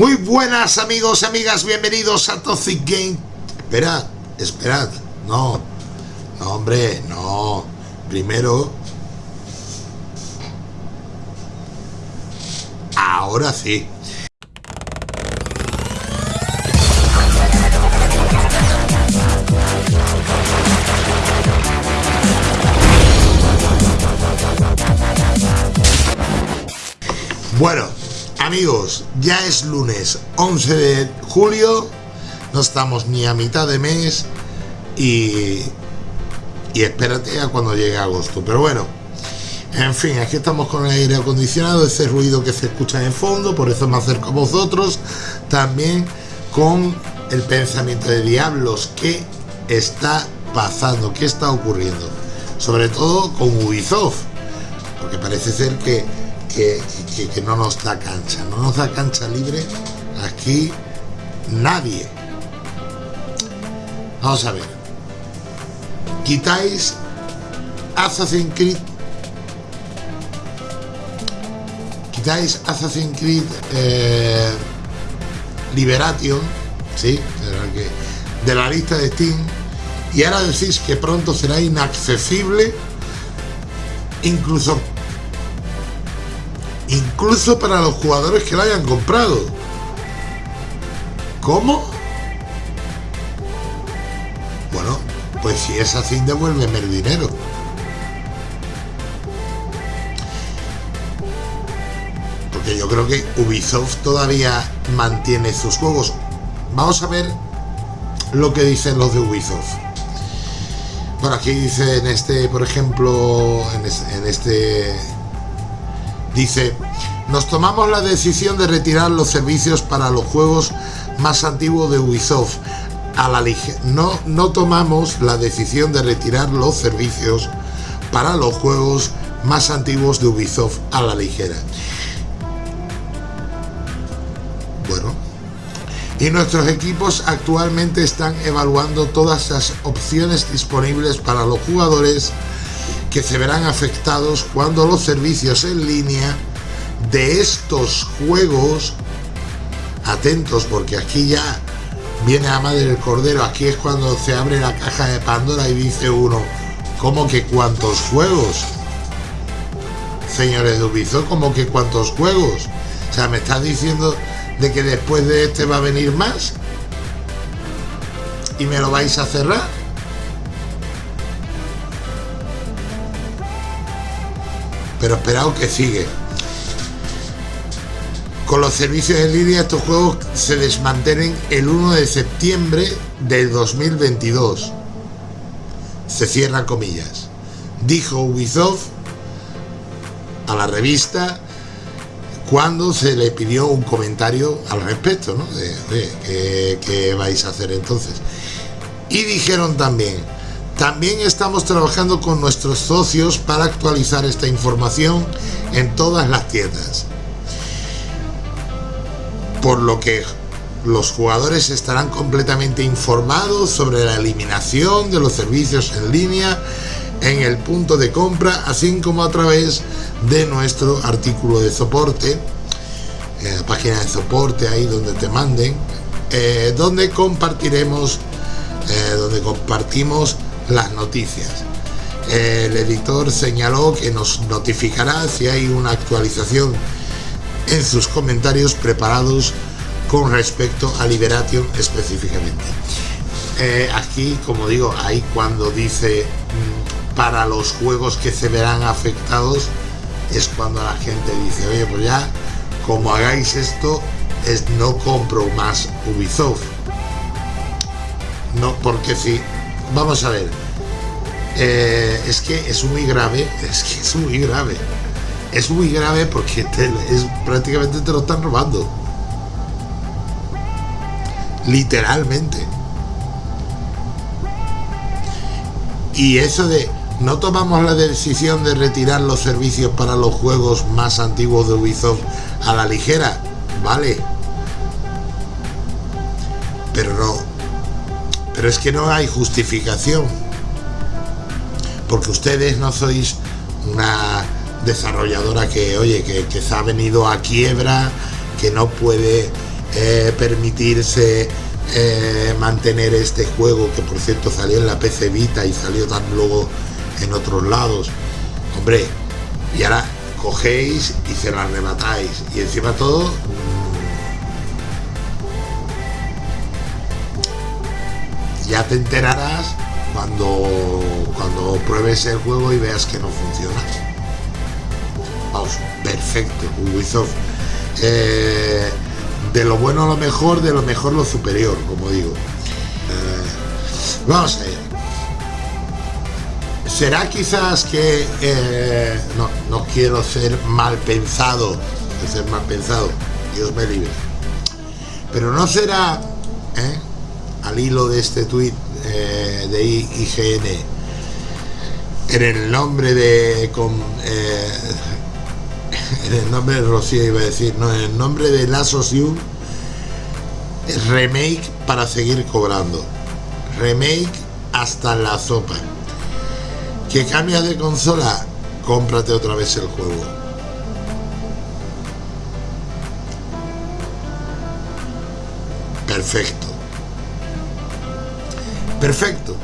Muy buenas amigos amigas, bienvenidos a Toxic Game. Esperad, esperad, no, no hombre, no. Primero, ahora sí. Bueno, amigos, ya es lunes 11 de julio, no estamos ni a mitad de mes y, y espérate a cuando llegue agosto. Pero bueno, en fin, aquí estamos con el aire acondicionado, ese ruido que se escucha en fondo, por eso me acerco a vosotros, también con el pensamiento de diablos, ¿qué está pasando? ¿Qué está ocurriendo? Sobre todo con Ubisoft, porque parece ser que que, no nos da cancha, no nos da cancha libre aquí nadie. Vamos a ver. Quitáis Assassin's Creed. Quitáis Assassin's Creed eh, Liberation, ¿sí? De la lista de Steam. Y ahora decís que pronto será inaccesible incluso incluso para los jugadores que lo hayan comprado. ¿Cómo? Bueno, pues si es así, devuélveme el dinero. Porque yo creo que Ubisoft todavía mantiene sus juegos. Vamos a ver lo que dicen los de Ubisoft. Bueno, aquí dice en este, por ejemplo, en este Dice, nos tomamos la decisión de retirar los servicios para los juegos más antiguos de Ubisoft. A la no, no tomamos la decisión de retirar los servicios para los juegos más antiguos de Ubisoft a la ligera. Bueno, y nuestros equipos actualmente están evaluando todas las opciones disponibles para los jugadores que se verán afectados cuando los servicios en línea de estos juegos, atentos porque aquí ya viene a madre del cordero, aquí es cuando se abre la caja de Pandora y dice uno, ¿cómo que cuántos juegos? Señores de Ubisoft, ¿cómo que cuántos juegos? O sea, ¿me estás diciendo de que después de este va a venir más? ¿Y me lo vais a cerrar? Pero esperado que sigue. Con los servicios en línea estos juegos se desmantelen el 1 de septiembre del 2022. Se cierran comillas. Dijo Ubisoft a la revista cuando se le pidió un comentario al respecto, ¿no? De, ¿qué vais a hacer entonces? Y dijeron también, también estamos trabajando con nuestros socios para actualizar esta información en todas las tiendas. Por lo que los jugadores estarán completamente informados sobre la eliminación de los servicios en línea en el punto de compra, así como a través de nuestro artículo de soporte, la página de soporte ahí donde te manden, eh, donde compartiremos, eh, donde compartimos las noticias. El editor señaló que nos notificará si hay una actualización en sus comentarios preparados con respecto a Liberation específicamente. Eh, aquí, como digo, ahí cuando dice mm, para los juegos que se verán afectados, es cuando la gente dice, oye, pues ya, como hagáis esto, es no compro más Ubisoft. No, porque si vamos a ver. Eh, es que es muy grave, es que es muy grave. Es muy grave porque es, prácticamente te lo están robando. Literalmente. Y eso de no tomamos la decisión de retirar los servicios para los juegos más antiguos de Ubisoft a la ligera, vale. Pero no, pero es que no hay justificación. Porque ustedes no sois una desarrolladora que, oye, que, se ha venido a quiebra, que no puede eh, permitirse eh, mantener este juego que por cierto salió en la PC Vita y salió tan luego en otros lados. Hombre, y ahora cogéis y se la arrebatáis. Y encima todo ya te enterarás cuando, cuando pruebes el juego y veas que no funciona. Vamos, perfecto, Ubisoft. Eh, de lo bueno lo mejor, de lo mejor lo superior, como digo. Eh, vamos a ver. ¿Será quizás que eh, no, no quiero ser mal pensado, ser mal pensado, Dios me libre. Pero no será, al hilo de este tuit eh, de IGN en el nombre de con, eh, en el nombre de Rocío iba a decir no en el nombre de la You remake para seguir cobrando. Remake hasta la sopa. Que cambia de consola cómprate otra vez el juego. Perfecto Perfecto.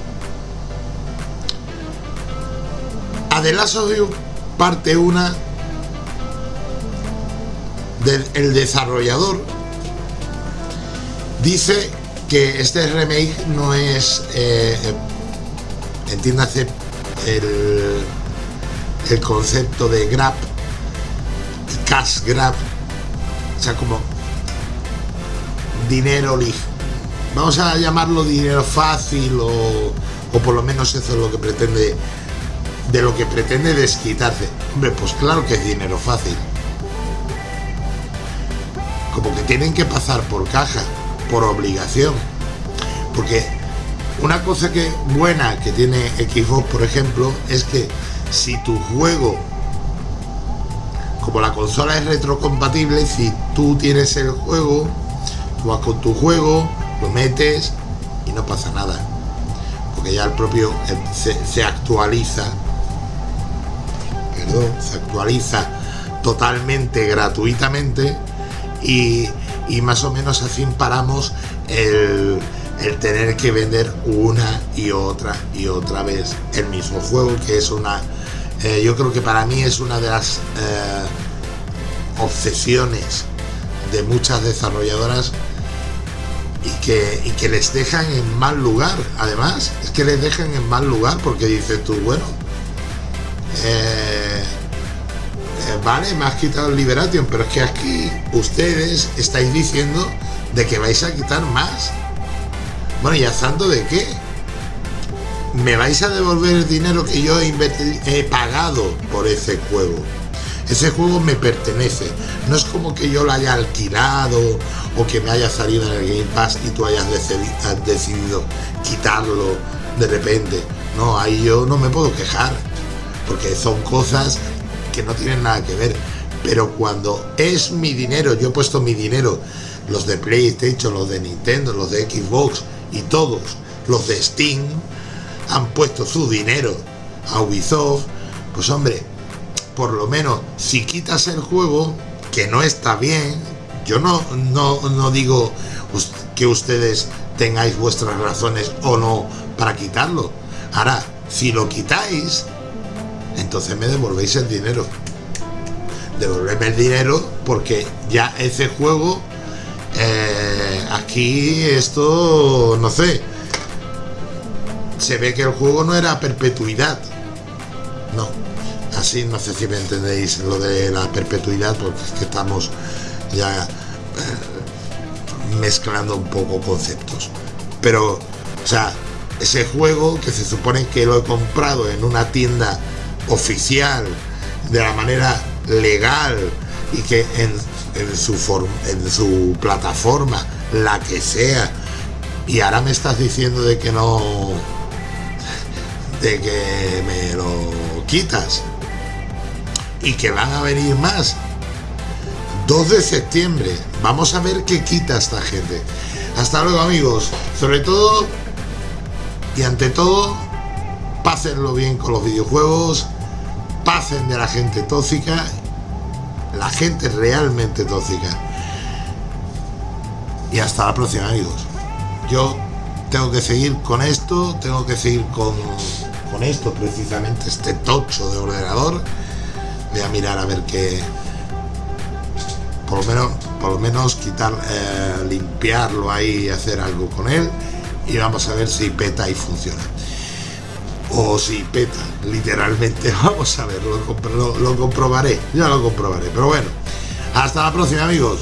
Adelaso de parte una del desarrollador dice que este remake no es eh, entiéndase el, el concepto de grab cash grab o sea como dinero ligero vamos a llamarlo dinero fácil o, por lo menos eso es lo que pretende de lo que pretende desquitarse. Hombre pues claro que es dinero fácil. Como que tienen que pasar por caja por obligación. Porque una cosa que buena que tiene Xbox por ejemplo es que si tu juego como la consola es retrocompatible si tú tienes el juego tú vas con tu juego lo metes y no pasa nada. Porque ya el propio eh, se, actualiza. Perdón, se actualiza totalmente gratuitamente. Y, más o menos así paramos el, tener que vender una y otra y otra vez el mismo juego que es una eh, yo creo que para mí es una de las eh, obsesiones de muchas desarrolladoras y que, les dejan en mal lugar. Además, es que les dejan en mal lugar porque dices tú, bueno, eh, eh, vale, me has quitado el Liberation, pero es que aquí ustedes estáis diciendo de que vais a quitar más. Bueno, ¿y a santo de qué? ¿Me vais a devolver el dinero que yo he, he pagado por ese juego? Ese juego me pertenece. No es como que yo lo haya alquilado o que me haya salido en el Game Pass y tú hayas decidido quitarlo de repente. No, ahí yo no me puedo quejar. Porque son cosas que no tienen nada que ver. Pero cuando es mi dinero, yo he puesto mi dinero, los de PlayStation, los de Nintendo, los de Xbox y todos, los de Steam, han puesto su dinero a Ubisoft, pues hombre, por lo menos si quitas el juego, que no está bien, yo no, no, digo que ustedes tengáis vuestras razones o no para quitarlo. Ahora, si lo quitáis, entonces me devolvéis el dinero. Devolverme el dinero porque ya ese juego, eh, aquí esto, no sé, se ve que el juego no era perpetuidad. No, así no sé si me entendéis lo de la perpetuidad porque es que estamos ya eh, mezclando un poco conceptos. Pero o sea ese juego que se supone que lo he comprado en una tienda oficial de la manera legal y que en, en su en su plataforma la que sea y ahora me estás diciendo de que no de que me lo quitas y que van a venir más. 2 de septiembre. Vamos a ver qué quita esta gente. Hasta luego amigos. Sobre todo y ante todo, pásenlo bien con los videojuegos. Pasen de la gente tóxica. La gente realmente tóxica. y hasta la próxima amigos. Yo tengo que seguir con esto, tengo que seguir con, con esto precisamente, este tocho de ordenador. Voy a mirar a ver qué, por lo menos, por lo menos quitar, eh, limpiarlo ahí hacer algo con él y vamos a ver si peta y funciona. O si peta literalmente vamos a ver lo, lo comprobaré ya lo comprobaré pero bueno hasta la próxima amigos